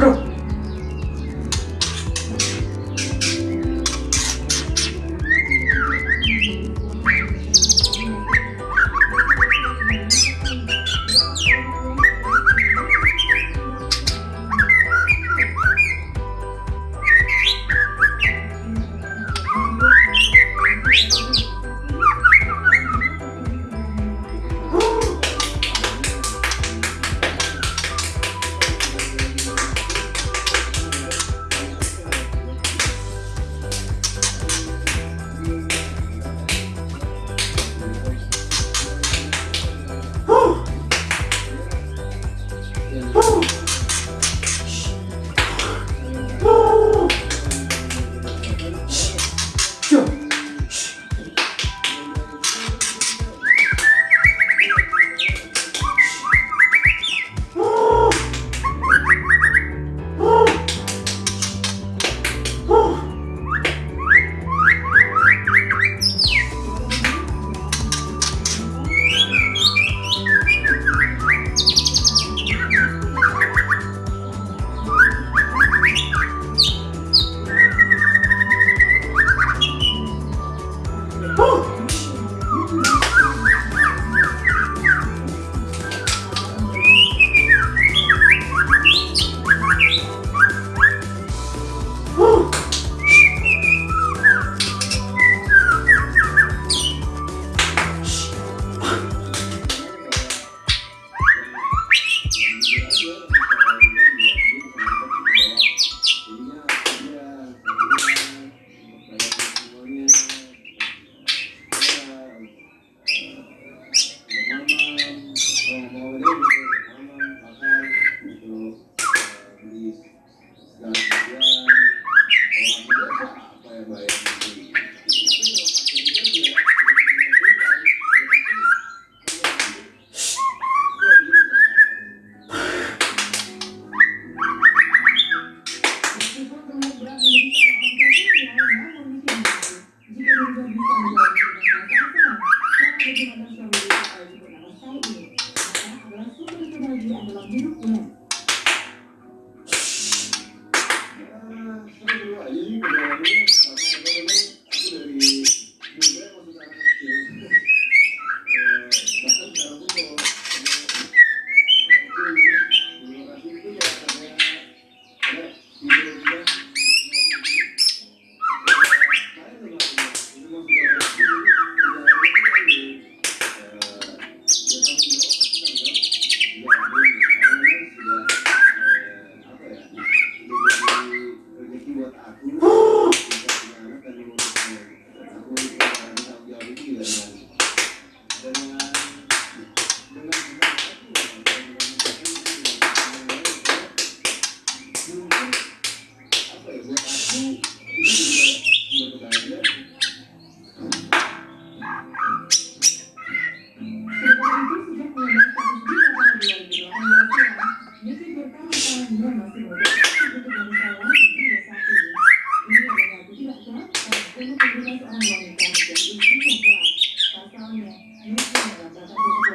Bro, Belum. boa.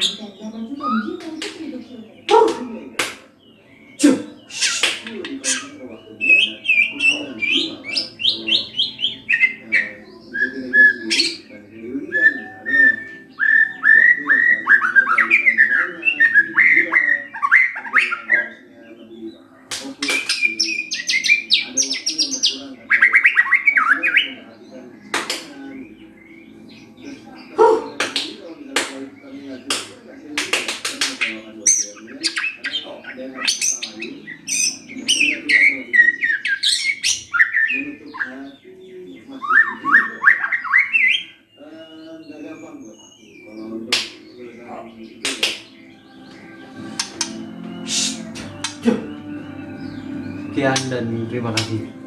你感觉呢？就是你今年。Sekian dan terima kasih.